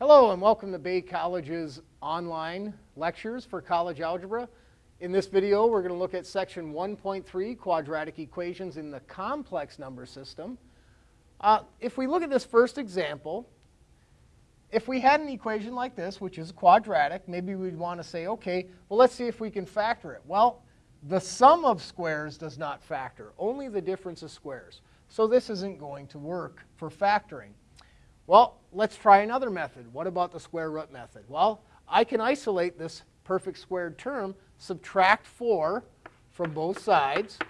Hello and welcome to Bay College's online lectures for college algebra. In this video, we're going to look at section 1.3, quadratic equations in the complex number system. Uh, if we look at this first example, if we had an equation like this, which is quadratic, maybe we'd want to say, okay, well, let's see if we can factor it. Well, the sum of squares does not factor, only the difference of squares. So this isn't going to work for factoring. Well, let's try another method. What about the square root method? Well, I can isolate this perfect squared term, subtract 4 from both sides,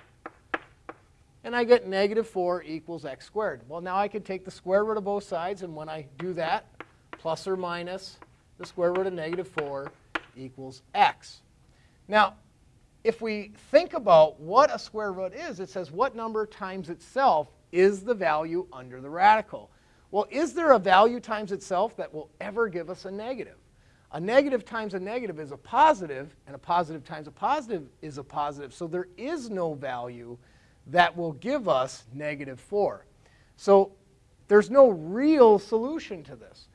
and I get negative 4 equals x squared. Well, now I can take the square root of both sides, and when I do that, plus or minus the square root of negative 4 equals x. Now, if we think about what a square root is, it says what number times itself is the value under the radical. Well, is there a value times itself that will ever give us a negative? A negative times a negative is a positive, and a positive times a positive is a positive. So there is no value that will give us negative 4. So there's no real solution to this.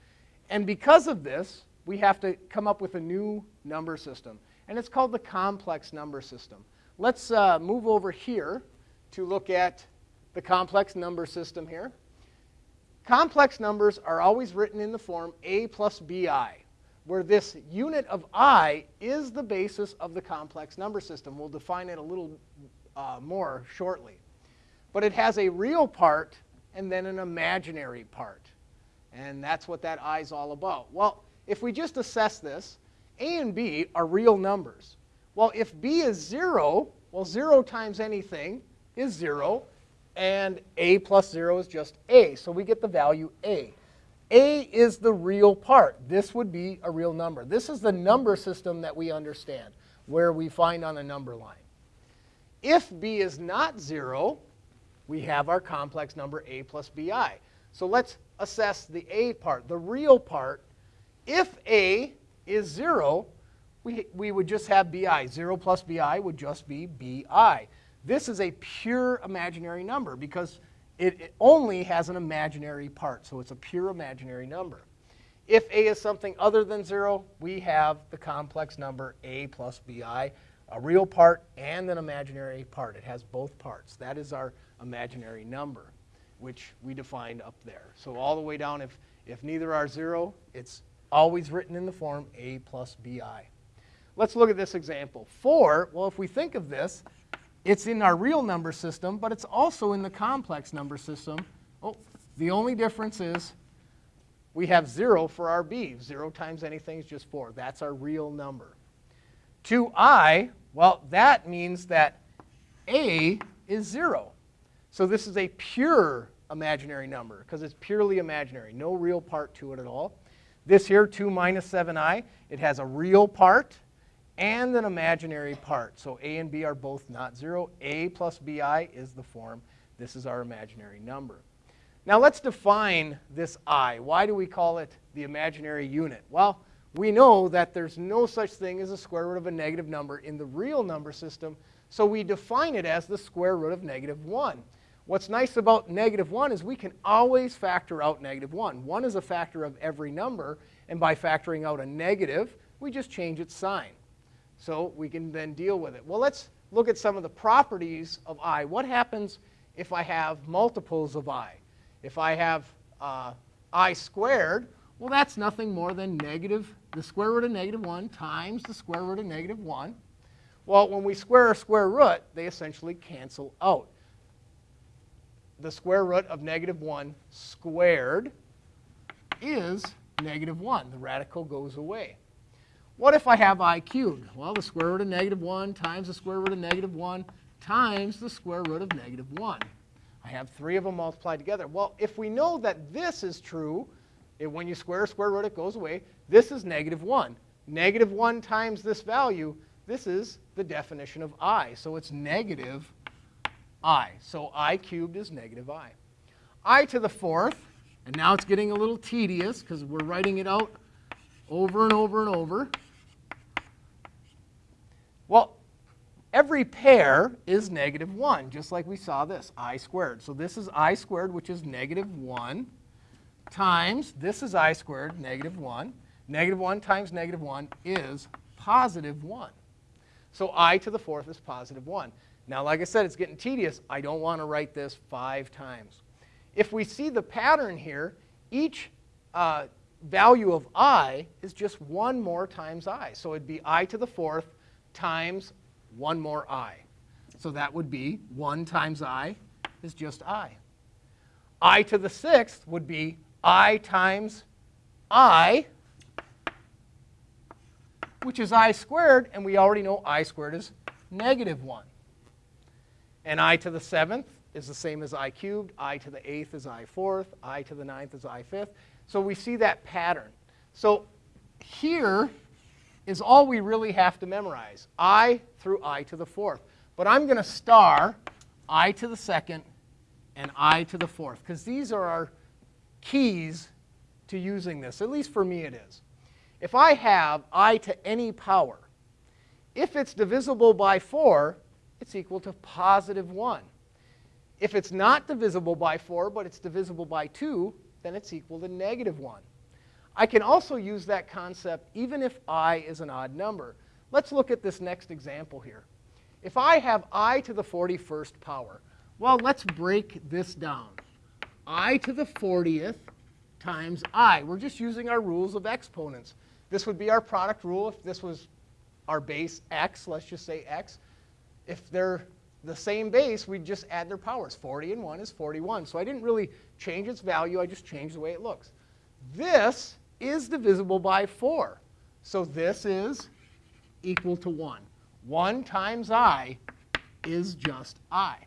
And because of this, we have to come up with a new number system. And it's called the complex number system. Let's uh, move over here to look at the complex number system here. Complex numbers are always written in the form a plus bi, where this unit of i is the basis of the complex number system. We'll define it a little uh, more shortly. But it has a real part and then an imaginary part. And that's what that i is all about. Well, if we just assess this, a and b are real numbers. Well, if b is 0, well, 0 times anything is 0 and a plus 0 is just a. So we get the value a. a is the real part. This would be a real number. This is the number system that we understand, where we find on a number line. If b is not 0, we have our complex number a plus bi. So let's assess the a part, the real part. If a is 0, we, we would just have bi. 0 plus bi would just be bi. This is a pure imaginary number because it, it, only has an imaginary part, so it's a pure imaginary number. If a is something other than 0, we have the complex number a plus bi, a real part and an imaginary part. It has both parts. That is our imaginary number, which we defined up there. So all the way down, if, if neither are 0, it's always written in the form a plus bi. Let's look at this example. 4, well, if we think of this, it's in our real number system, but it's also in the complex number system. Oh, the only difference is we have 0 for our b. 0 times anything is just 4. That's our real number. 2i, well, that means that a is 0. So this is a pure imaginary number because it's purely imaginary. No real part to it at all. This here, 2 minus 7i, it has a real part and an imaginary part. So a and b are both not 0. a plus bi is the form. This is our imaginary number. Now let's define this i. Why do we call it the imaginary unit? Well, we know that there's no such thing as a square root of a negative number in the real number system, so we define it as the square root of negative 1. What's nice about negative 1 is we can always factor out negative 1. 1 is a factor of every number, and by factoring out a negative, we just change its sign. So we can then deal with it. Well, let's look at some of the properties of i. What happens if I have multiples of i? If I have uh, i squared, well, that's nothing more than negative, the square root of negative 1 times the square root of negative 1. Well, when we square a square root, they essentially cancel out. The square root of negative 1 squared is negative 1. The radical goes away. What if I have i cubed? Well, the square root of negative 1 times the square root of negative 1 times the square root of negative 1. I have three of them multiplied together. Well, if we know that this is true, it, when you square a square root, it goes away. This is negative 1. Negative 1 times this value, this is the definition of i. So it's negative i. So i cubed is negative i. i to the fourth, and now it's getting a little tedious because we're writing it out over and over and over. Well, every pair is negative 1, just like we saw this, i squared. So this is i squared, which is negative 1, times, this is i squared, negative 1. Negative 1 times negative 1 is positive 1. So i to the fourth is positive 1. Now, like I said, it's getting tedious. I don't want to write this five times. If we see the pattern here, each uh, value of i is just 1 more times i. So it'd be i to the fourth times 1 more i. So that would be 1 times i is just i. i to the sixth would be i times i, which is i squared, and we already know i squared is negative 1. And i to the seventh is the same as i cubed, i to the eighth is i fourth, i to the ninth is i fifth. So we see that pattern. So here is all we really have to memorize, i through i to the fourth. But I'm going to star i to the second and i to the fourth, because these are our keys to using this. At least for me it is. If I have i to any power, if it's divisible by 4, it's equal to positive 1. If it's not divisible by 4, but it's divisible by 2, then it's equal to negative 1. I can also use that concept even if i is an odd number. Let's look at this next example here. If I have i to the 41st power, well, let's break this down. i to the 40th times i. We're just using our rules of exponents. This would be our product rule if this was our base x, let's just say x. If they're the same base, we'd just add their powers. 40 and 1 is 41. So I didn't really change its value. I just changed the way it looks. This is divisible by 4. So this is equal to 1. 1 times i is just i.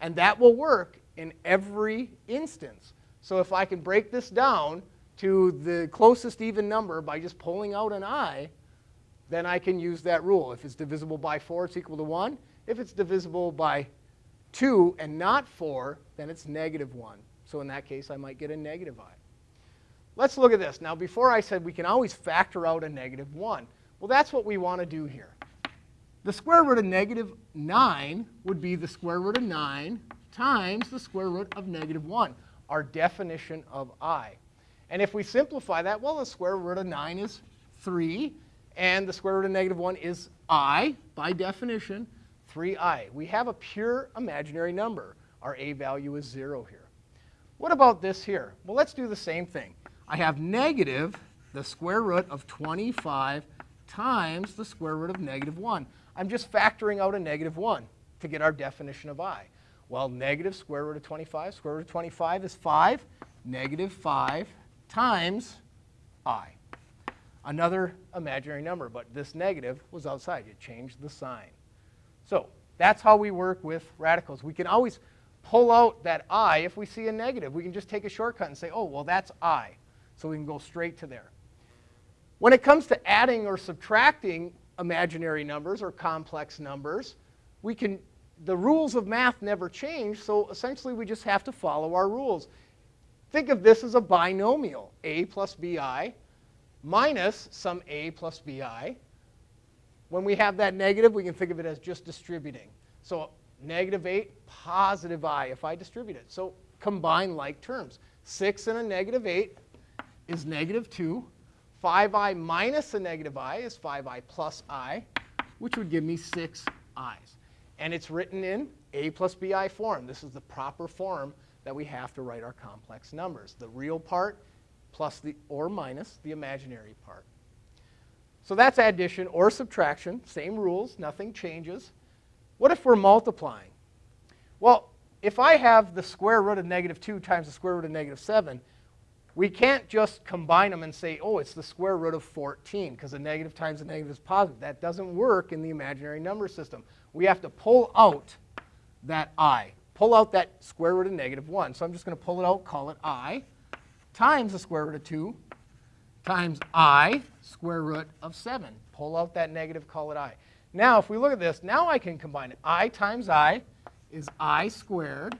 And that will work in every instance. So if I can break this down to the closest even number by just pulling out an i, then I can use that rule. If it's divisible by 4, it's equal to 1. If it's divisible by 2 and not 4, then it's negative 1. So in that case, I might get a negative i. Let's look at this. Now, before I said we can always factor out a negative 1. Well, that's what we want to do here. The square root of negative 9 would be the square root of 9 times the square root of negative 1, our definition of i. And if we simplify that, well, the square root of 9 is 3, and the square root of negative 1 is i, by definition, 3i. We have a pure imaginary number. Our a value is 0 here. What about this here? Well, let's do the same thing. I have negative the square root of 25 times the square root of negative 1. I'm just factoring out a negative 1 to get our definition of i. Well, negative square root of 25, square root of 25 is 5. Negative 5 times i. Another imaginary number, but this negative was outside. You changed the sign. So that's how we work with radicals. We can always pull out that i if we see a negative. We can just take a shortcut and say, oh, well, that's i. So we can go straight to there. When it comes to adding or subtracting imaginary numbers or complex numbers, we can, the rules of math never change, so essentially we just have to follow our rules. Think of this as a binomial, a plus bi minus some a plus bi when we have that negative, we can think of it as just distributing. So negative 8, positive i if I distribute it. So combine like terms. 6 and a negative 8 is negative 2. 5i minus a negative i is 5i plus i, which would give me 6 i's. And it's written in a plus bi form. This is the proper form that we have to write our complex numbers. The real part plus the or minus the imaginary part. So that's addition or subtraction, same rules, nothing changes. What if we're multiplying? Well, if I have the square root of negative 2 times the square root of negative 7, we can't just combine them and say, oh, it's the square root of 14, because a negative times a negative is positive. That doesn't work in the imaginary number system. We have to pull out that i, pull out that square root of negative 1. So I'm just going to pull it out, call it i, times the square root of 2 times i square root of 7. Pull out that negative, call it i. Now, if we look at this, now I can combine it. i times i is i squared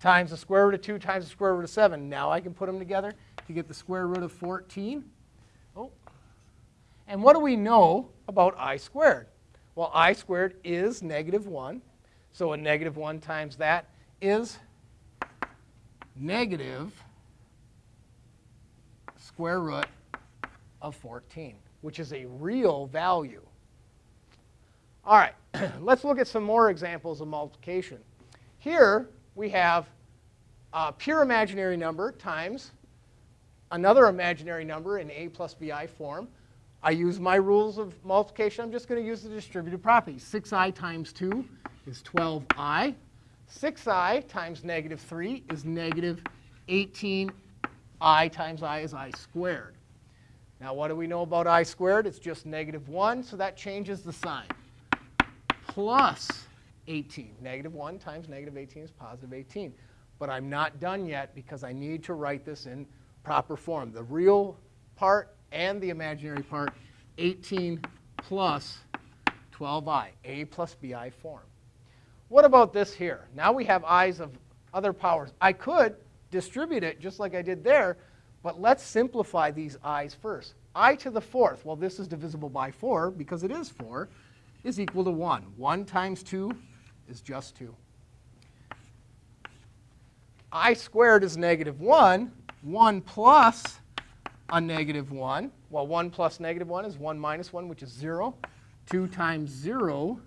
times the square root of 2 times the square root of 7. Now I can put them together to get the square root of 14. Oh. And what do we know about i squared? Well, i squared is negative 1. So a negative 1 times that is negative square root of 14, which is a real value. All right, let's look at some more examples of multiplication. Here we have a pure imaginary number times another imaginary number in a plus bi form. I use my rules of multiplication. I'm just going to use the distributive property. 6i times 2 is 12i. 6i times negative 3 is negative 18i times i is i squared. Now, what do we know about i squared? It's just negative 1, so that changes the sign. Plus 18. Negative 1 times negative 18 is positive 18. But I'm not done yet because I need to write this in proper form. The real part and the imaginary part, 18 plus 12i, a plus bi form. What about this here? Now we have i's of other powers. I could distribute it just like I did there, but let's simplify these i's first. i to the fourth, well, this is divisible by 4 because it is 4, is equal to 1. 1 times 2 is just 2. i squared is negative 1. 1 plus a negative 1. Well, 1 plus negative 1 is 1 minus 1, which is 0. 2 times 0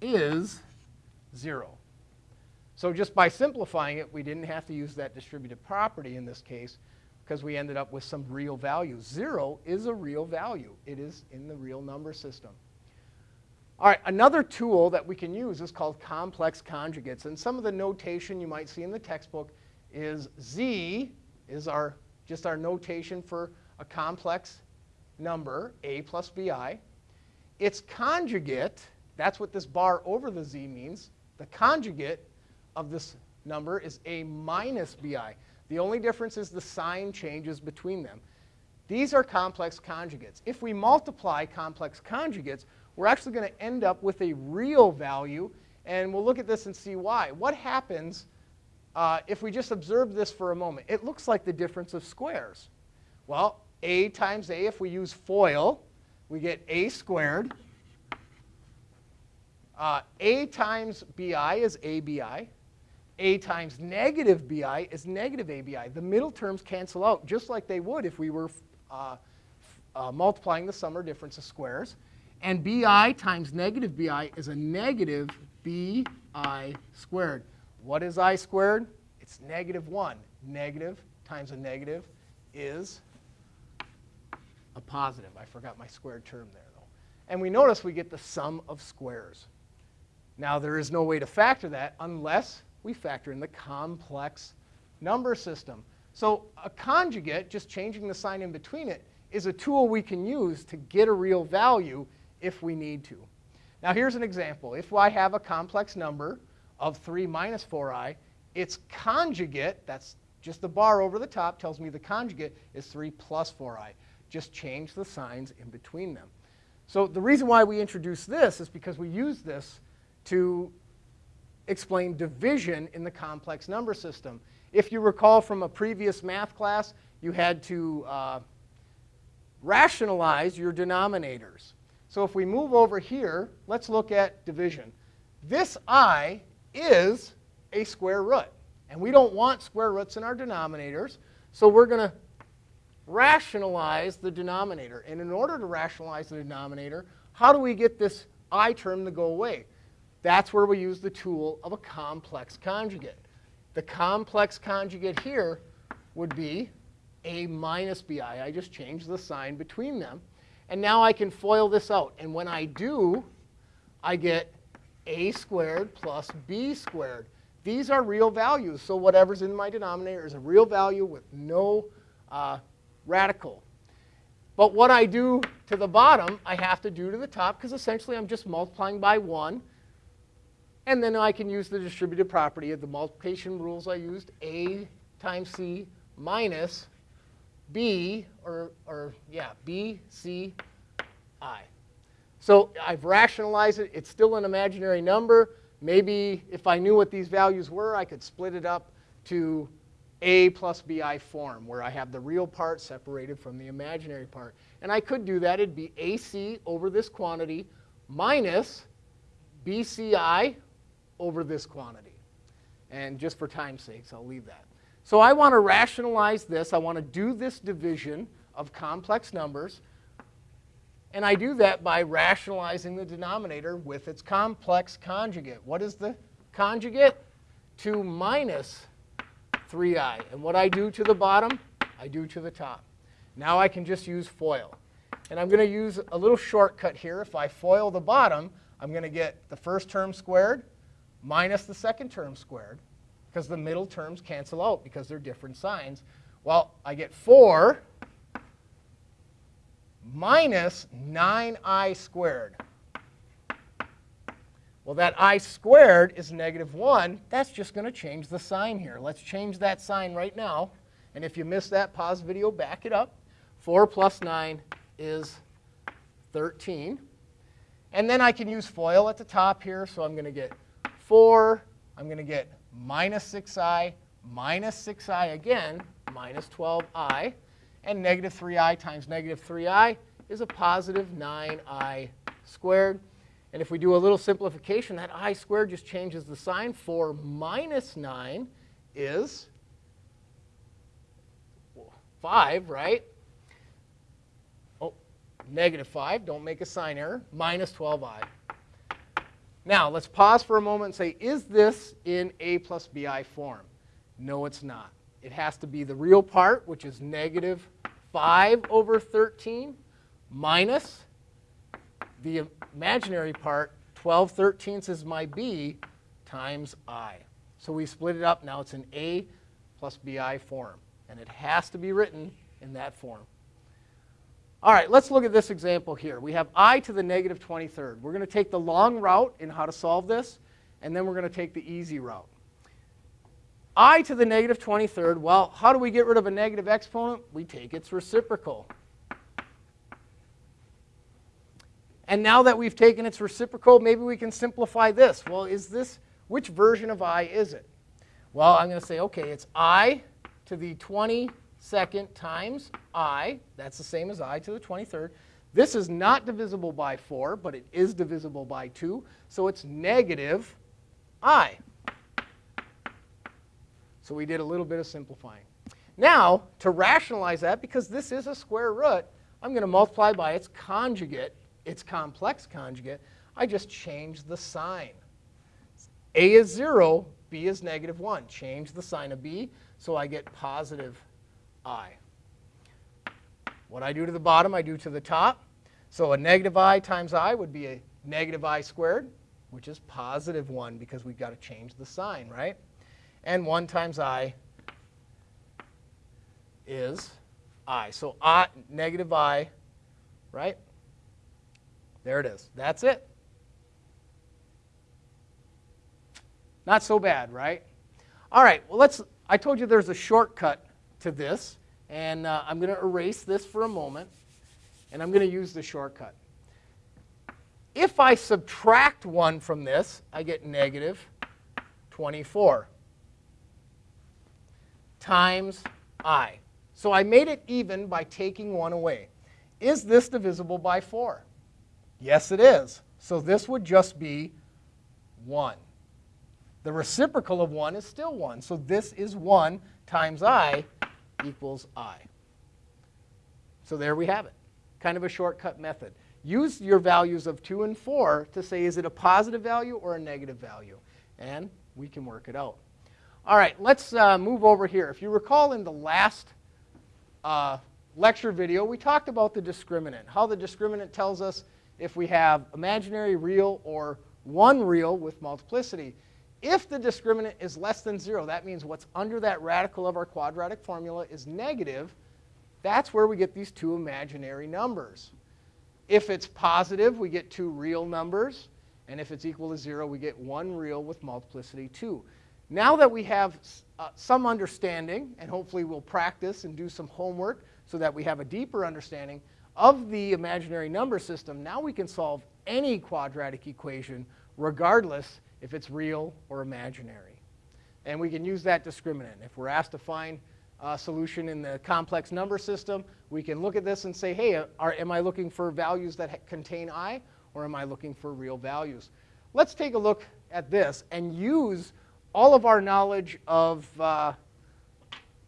is 0. So just by simplifying it, we didn't have to use that distributive property in this case because we ended up with some real value. 0 is a real value. It is in the real number system. All right, another tool that we can use is called complex conjugates. And some of the notation you might see in the textbook is Z is our just our notation for a complex number, a plus bi. Its conjugate, that's what this bar over the z means, the conjugate of this number is a minus bi. The only difference is the sign changes between them. These are complex conjugates. If we multiply complex conjugates, we're actually going to end up with a real value, and we'll look at this and see why. What happens uh, if we just observe this for a moment, it looks like the difference of squares. Well, a times a, if we use FOIL, we get a squared. Uh, a times bi is abi. a times negative bi is negative abi. The middle terms cancel out just like they would if we were uh, uh, multiplying the sum or difference of squares. And bi times negative bi is a negative bi squared. What is i squared? It's negative 1. Negative times a negative is a positive. I forgot my squared term there, though. And we notice we get the sum of squares. Now, there is no way to factor that unless we factor in the complex number system. So a conjugate, just changing the sign in between it, is a tool we can use to get a real value if we need to. Now here's an example. If I have a complex number of 3 minus 4i, its conjugate, that's just the bar over the top, tells me the conjugate is 3 plus 4i. Just change the signs in between them. So the reason why we introduce this is because we use this to explain division in the complex number system. If you recall from a previous math class, you had to uh, rationalize your denominators. So if we move over here, let's look at division. This i is a square root. And we don't want square roots in our denominators, so we're going to rationalize the denominator. And in order to rationalize the denominator, how do we get this i term to go away? That's where we use the tool of a complex conjugate. The complex conjugate here would be a minus bi. I just changed the sign between them. And now I can FOIL this out. And when I do, I get a squared plus b squared. These are real values, so whatever's in my denominator is a real value with no uh, radical. But what I do to the bottom, I have to do to the top, because essentially I'm just multiplying by 1. And then I can use the distributive property of the multiplication rules I used, a times c minus b, or, or yeah, b, c, i. So I've rationalized it. It's still an imaginary number. Maybe if I knew what these values were, I could split it up to a plus bi form, where I have the real part separated from the imaginary part. And I could do that. It'd be ac over this quantity minus bci over this quantity. And just for time's sakes, I'll leave that. So I want to rationalize this. I want to do this division of complex numbers. And I do that by rationalizing the denominator with its complex conjugate. What is the conjugate? 2 minus 3i. And what I do to the bottom, I do to the top. Now I can just use FOIL. And I'm going to use a little shortcut here. If I FOIL the bottom, I'm going to get the first term squared minus the second term squared because the middle terms cancel out because they're different signs. Well, I get 4 minus 9i squared. Well, that i squared is negative 1. That's just going to change the sign here. Let's change that sign right now. And if you missed that, pause video, back it up. 4 plus 9 is 13. And then I can use FOIL at the top here. So I'm going to get 4. I'm going to get minus 6i, minus 6i again, minus 12i. And negative 3i times negative 3i is a positive 9i squared. And if we do a little simplification, that i squared just changes the sign. 4 minus 9 is 5, right? Oh, negative 5. Don't make a sign error. Minus 12i. Now, let's pause for a moment and say, is this in a plus bi form? No, it's not. It has to be the real part, which is negative 5 over 13, minus the imaginary part, 12 thirteenths is my b, times i. So we split it up. Now it's an a plus bi form. And it has to be written in that form. All right, let's look at this example here. We have i to the negative 23rd. We're going to take the long route in how to solve this, and then we're going to take the easy route i to the negative 23rd, well, how do we get rid of a negative exponent? We take its reciprocal. And now that we've taken its reciprocal, maybe we can simplify this. Well, is this, which version of i is it? Well, I'm going to say, okay, it's i to the 22nd times i. That's the same as i to the 23rd. This is not divisible by 4, but it is divisible by 2. So it's negative i. So we did a little bit of simplifying. Now, to rationalize that, because this is a square root, I'm going to multiply by its conjugate, its complex conjugate. I just change the sign. A is 0, B is negative 1. Change the sign of B, so I get positive I. What I do to the bottom, I do to the top. So a negative i times i would be a negative i squared, which is positive 1 because we've got to change the sign, right? and 1 times i is i. So I, negative i, right? There it is. That's it. Not so bad, right? All right, well, let's, I told you there's a shortcut to this, and uh, I'm going to erase this for a moment, and I'm going to use the shortcut. If I subtract 1 from this, I get negative 24 times i. So I made it even by taking 1 away. Is this divisible by 4? Yes, it is. So this would just be 1. The reciprocal of 1 is still 1. So this is 1 times i equals i. So there we have it. Kind of a shortcut method. Use your values of 2 and 4 to say is it a positive value or a negative value. And we can work it out. All right, let's uh, move over here. If you recall in the last uh, lecture video, we talked about the discriminant, how the discriminant tells us if we have imaginary, real, or one real with multiplicity. If the discriminant is less than 0, that means what's under that radical of our quadratic formula is negative. That's where we get these two imaginary numbers. If it's positive, we get two real numbers. And if it's equal to 0, we get one real with multiplicity 2. Now that we have uh, some understanding, and hopefully we'll practice and do some homework so that we have a deeper understanding of the imaginary number system, now we can solve any quadratic equation regardless if it's real or imaginary. And we can use that discriminant. If we're asked to find a solution in the complex number system, we can look at this and say, hey, are, am I looking for values that contain i, or am I looking for real values? Let's take a look at this and use all of our knowledge of uh,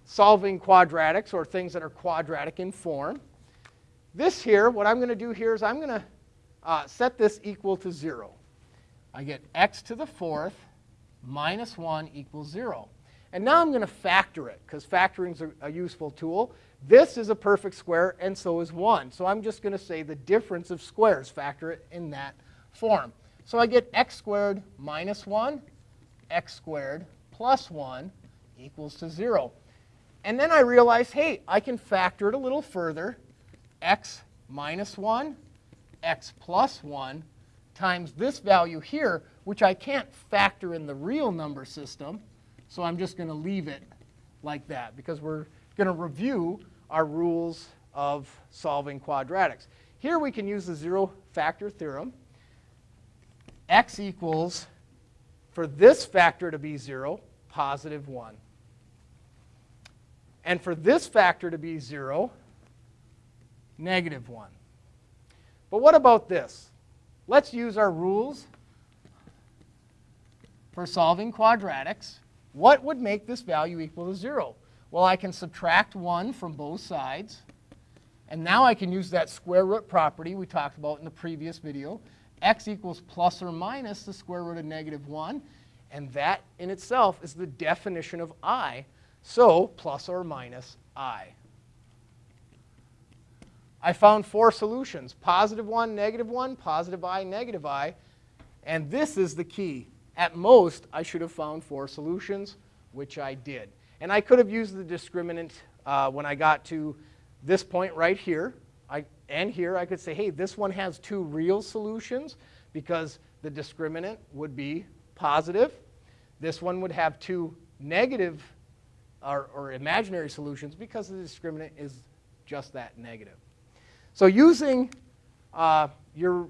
solving quadratics or things that are quadratic in form. This here, what I'm going to do here is I'm going to uh, set this equal to 0. I get x to the fourth minus 1 equals 0. And now I'm going to factor it, because factoring is a, a useful tool. This is a perfect square, and so is 1. So I'm just going to say the difference of squares, factor it in that form. So I get x squared minus 1, x squared plus 1 equals to 0. And then I realize, hey, I can factor it a little further. x minus 1, x plus 1 times this value here, which I can't factor in the real number system. So I'm just going to leave it like that because we're going to review our rules of solving quadratics. Here we can use the zero factor theorem. x equals, for this factor to be 0, positive 1. And for this factor to be 0, negative 1. But what about this? Let's use our rules for solving quadratics. What would make this value equal to 0? Well, I can subtract 1 from both sides. And now I can use that square root property we talked about in the previous video. x equals plus or minus the square root of negative 1. And that in itself is the definition of i. So plus or minus i. I found four solutions, positive 1, negative 1, positive i, negative i. And this is the key. At most, I should have found four solutions, which I did. And I could have used the discriminant uh, when I got to this point right here. I, and here I could say, hey, this one has two real solutions because the discriminant would be positive. This one would have two negative or, or imaginary solutions because the discriminant is just that negative. So using uh, your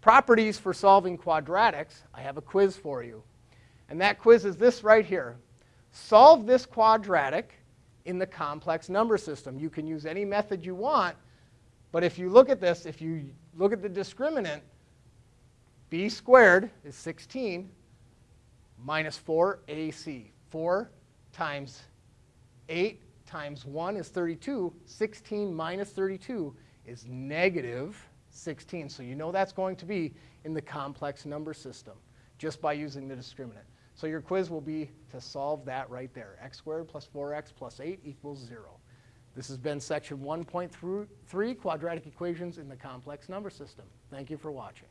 properties for solving quadratics, I have a quiz for you. And that quiz is this right here. Solve this quadratic in the complex number system. You can use any method you want, but if you look at this, if you look at the discriminant, b squared is 16 minus 4ac. 4 times 8 times 1 is 32. 16 minus 32 is negative 16. So you know that's going to be in the complex number system just by using the discriminant. So your quiz will be to solve that right there. x squared plus 4x plus 8 equals 0. This has been section 1.3, quadratic equations in the complex number system. Thank you for watching.